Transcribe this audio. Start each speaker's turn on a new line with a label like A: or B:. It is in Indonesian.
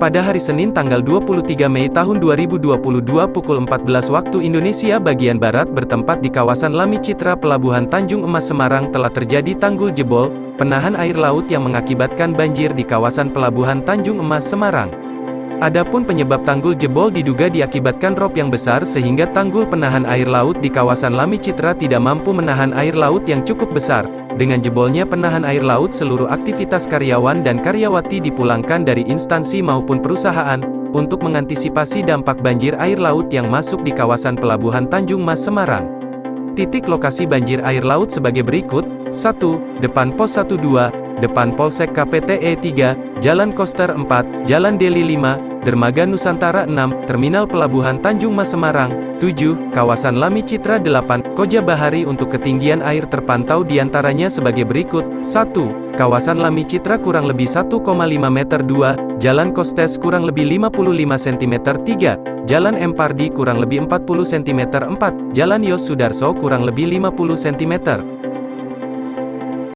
A: Pada hari Senin tanggal 23 Mei tahun 2022 pukul 14 waktu Indonesia bagian Barat bertempat di kawasan Lami Citra Pelabuhan Tanjung Emas Semarang telah terjadi tanggul jebol, penahan air laut yang mengakibatkan banjir di kawasan Pelabuhan Tanjung Emas Semarang. Adapun penyebab tanggul jebol diduga diakibatkan rop yang besar sehingga tanggul penahan air laut di kawasan Lami Citra tidak mampu menahan air laut yang cukup besar. Dengan jebolnya penahan air laut seluruh aktivitas karyawan dan karyawati dipulangkan dari instansi maupun perusahaan, untuk mengantisipasi dampak banjir air laut yang masuk di kawasan Pelabuhan Tanjung Mas Semarang. Titik lokasi banjir air laut sebagai berikut, 1. Depan Pos 12, depan Polsek KPTE 3, Jalan Koster 4, Jalan Deli 5, Dermaga Nusantara 6, Terminal Pelabuhan Tanjung Mas Semarang, 7, Kawasan Lami Citra 8, Koja Bahari untuk ketinggian air terpantau di antaranya sebagai berikut, 1, Kawasan Lami Citra kurang lebih 1,5 meter. 2, Jalan Kostes kurang lebih 55 cm 3, Jalan Empardi kurang lebih 40 cm 4, Jalan Yos Sudarso kurang lebih 50 cm